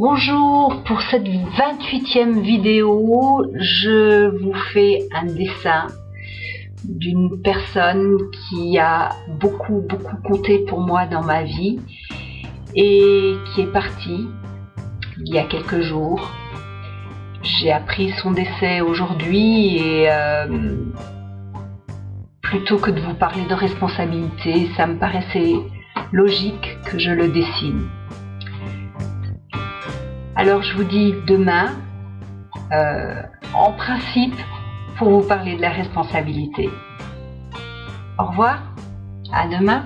Bonjour, pour cette 28e vidéo, je vous fais un dessin d'une personne qui a beaucoup beaucoup compté pour moi dans ma vie et qui est partie il y a quelques jours. J'ai appris son décès aujourd'hui et euh, plutôt que de vous parler de responsabilité, ça me paraissait logique que je le dessine. Alors je vous dis demain, euh, en principe, pour vous parler de la responsabilité. Au revoir, à demain.